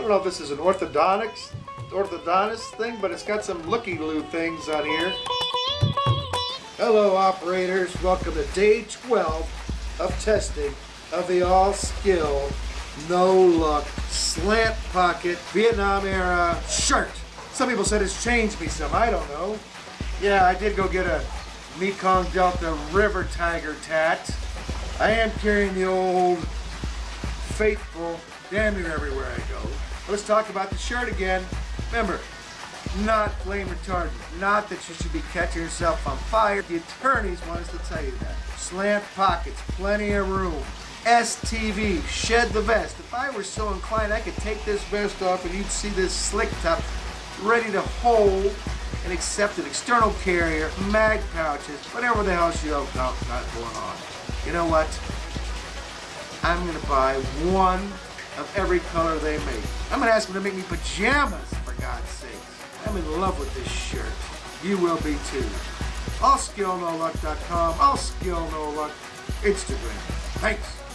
don't know if this is an orthodontics, orthodontist thing, but it's got some looky-loo things on here. Hello operators, welcome to day 12 of testing of the all-skill, no-luck, slant pocket, Vietnam era shirt. Some people said it's changed me some, I don't know. Yeah, I did go get a Mekong Delta River Tiger tat. I am carrying the old faithful damn near everywhere I go. Let's talk about the shirt again. Remember, not flame retardant. Not that you should be catching yourself on fire. The attorneys want us to tell you that. Slant pockets, plenty of room. STV, shed the vest. If I were so inclined, I could take this vest off and you'd see this slick top ready to hold and accept an external carrier, mag pouches, whatever the hell you have got going on. You know what? I'm gonna buy one of every color they make. I'm gonna ask them to make me pajamas, for God's sake. I'm in love with this shirt. You will be too. AllSkillNoLuck.com, AllSkillNoLuck, Instagram. Thanks.